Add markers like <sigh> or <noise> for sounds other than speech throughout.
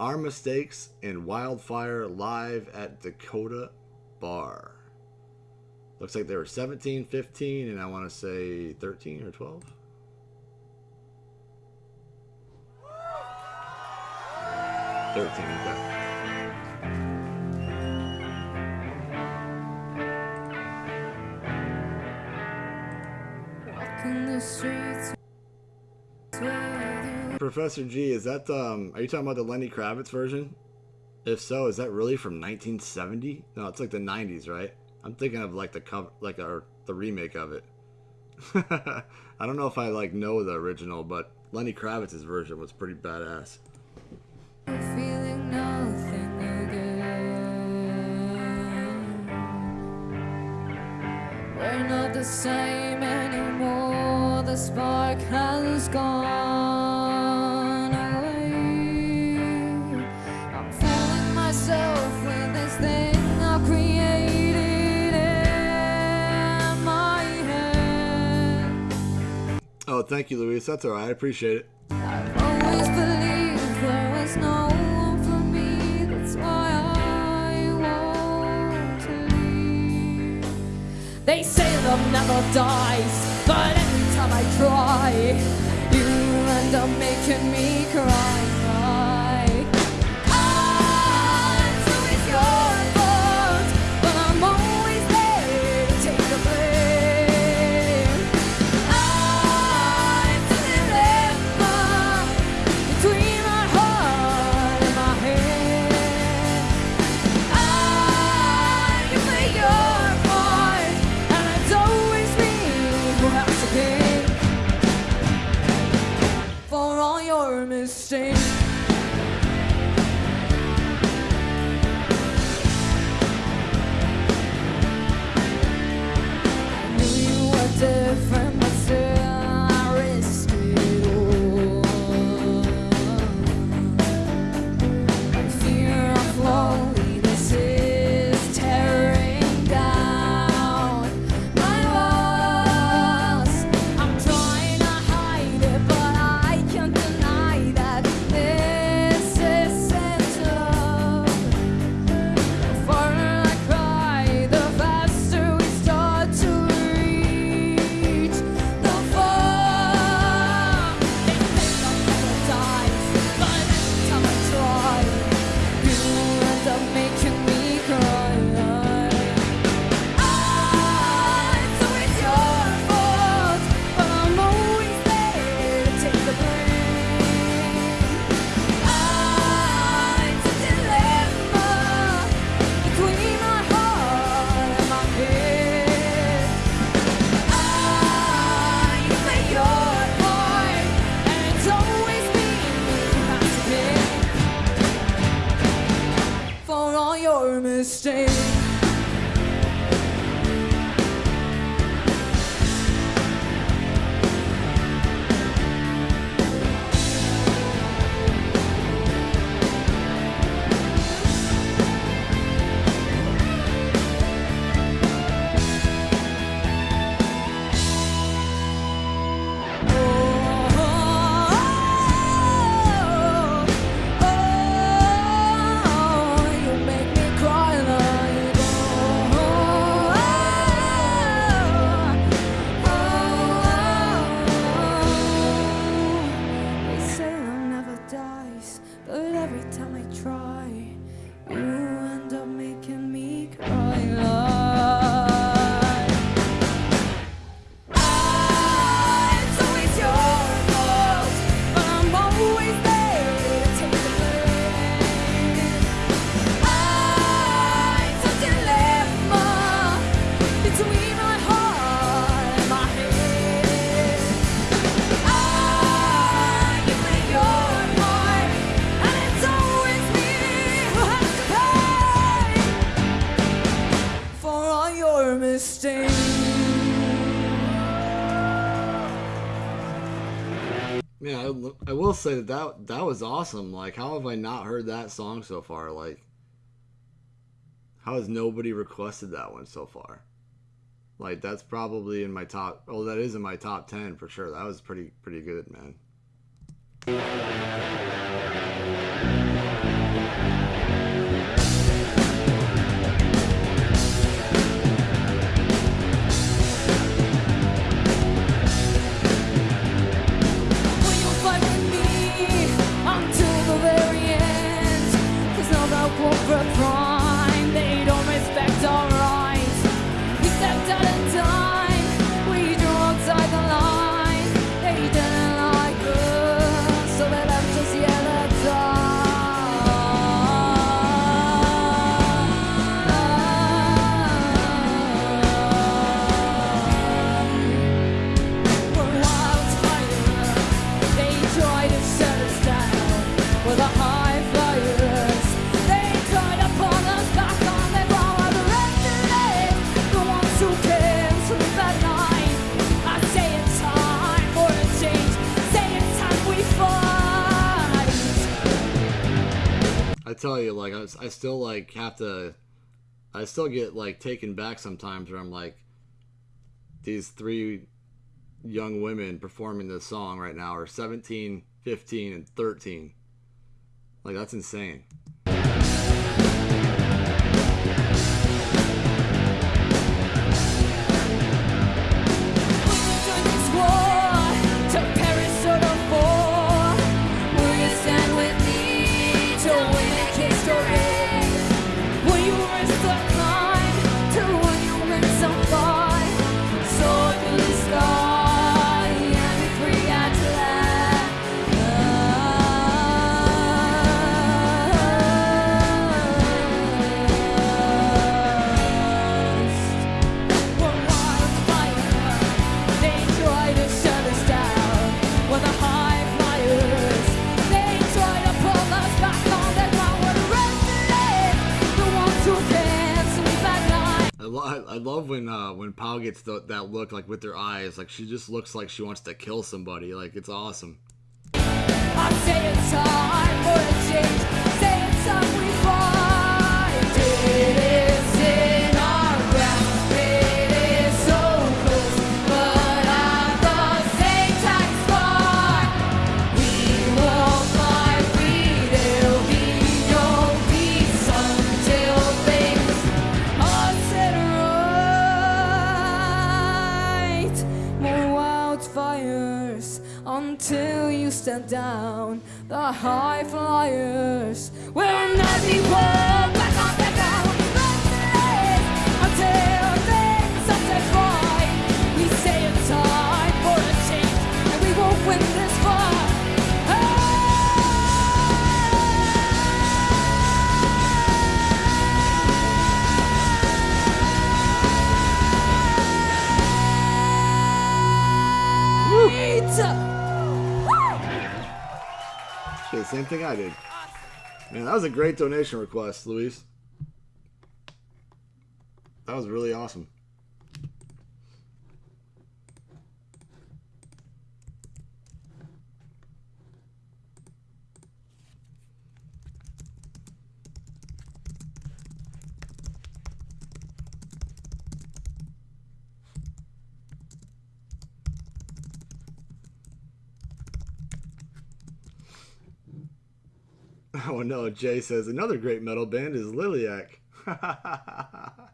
Our Mistakes and Wildfire live at Dakota Bar. Looks like they were 17, 15, and I want to say 13 or 12. Thirteen. Okay. Walking the streets. Professor G, is that um? Are you talking about the Lenny Kravitz version? If so, is that really from 1970? No, it's like the 90s, right? I'm thinking of like the cover, like our the remake of it. <laughs> I don't know if I like know the original, but Lenny Kravitz's version was pretty badass. the same anymore. The spark has gone Oh, thank you, Luis. That's all right. I appreciate it. They say love never dies, but every time I try, you end up making me cry. To pay for all your mistakes. Man, I, I will say that, that that was awesome. Like, how have I not heard that song so far? Like, how has nobody requested that one so far? Like, that's probably in my top. Oh, that is in my top ten for sure. That was pretty pretty good, man. Tell you, like, I, I still like have to, I still get like taken back sometimes where I'm like, these three young women performing this song right now are 17, 15, and 13. Like that's insane. Gets the, that look like with her eyes, like she just looks like she wants to kill somebody. Like it's awesome. Time we. It down. The high flyers will never walk back thing I did. Man, that was a great donation request, Luis. That was really awesome. Oh no, Jay says another great metal band is Liliac. <laughs>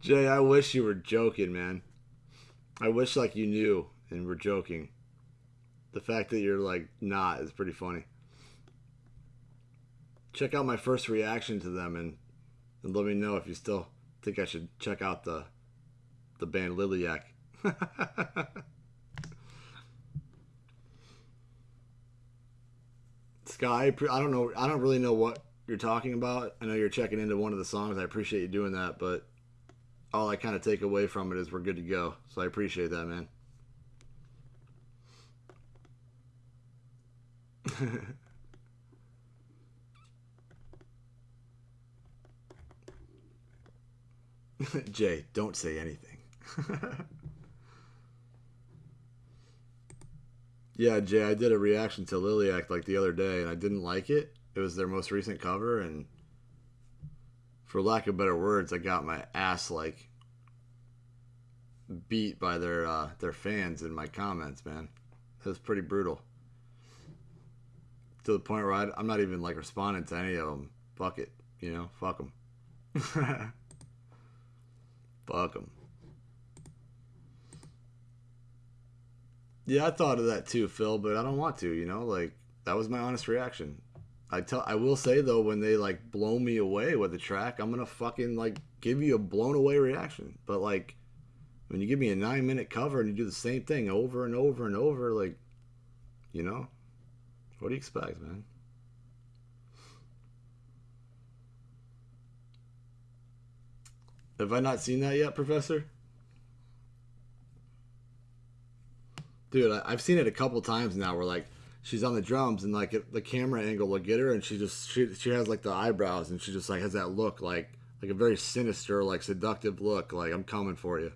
Jay, I wish you were joking, man. I wish like you knew and were joking. The fact that you're like not is pretty funny. Check out my first reaction to them and, and let me know if you still think I should check out the the band Liliac. <laughs> Sky, I don't know. I don't really know what you're talking about. I know you're checking into one of the songs. I appreciate you doing that, but all I kind of take away from it is we're good to go. So I appreciate that, man. <laughs> Jay, don't say anything. <laughs> yeah, Jay, I did a reaction to Liliac like the other day, and I didn't like it. It was their most recent cover, and for lack of better words, I got my ass like beat by their uh, their fans in my comments. Man, it was pretty brutal. To the point where I, I'm not even like responding to any of them. Fuck it, you know, fuck them. <laughs> fuck them. Yeah, I thought of that too, Phil, but I don't want to. You know, like that was my honest reaction. I tell, I will say though, when they like blow me away with the track, I'm gonna fucking like give you a blown away reaction. But like, when you give me a nine minute cover and you do the same thing over and over and over, like, you know, what do you expect, man? Have I not seen that yet, Professor? Dude, I, I've seen it a couple times now. Where like she's on the drums and like it, the camera angle will get her, and she just she she has like the eyebrows, and she just like has that look like like a very sinister, like seductive look, like I'm coming for you,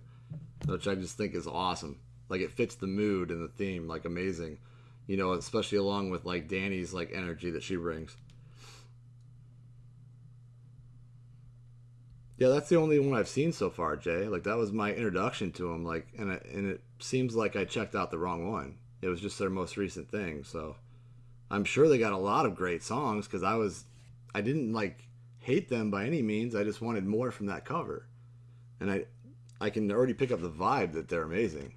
which I just think is awesome. Like it fits the mood and the theme, like amazing, you know, especially along with like Danny's like energy that she brings. Yeah, that's the only one I've seen so far, Jay. Like that was my introduction to him. Like, and it, and it seems like I checked out the wrong one. It was just their most recent thing. So, I'm sure they got a lot of great songs because I was, I didn't like hate them by any means. I just wanted more from that cover, and I, I can already pick up the vibe that they're amazing,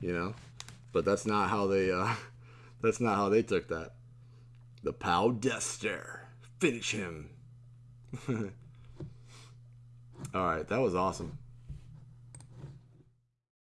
you know. But that's not how they, uh, <laughs> that's not how they took that. The Pau Death Stare, finish him. <laughs> All right, that was awesome.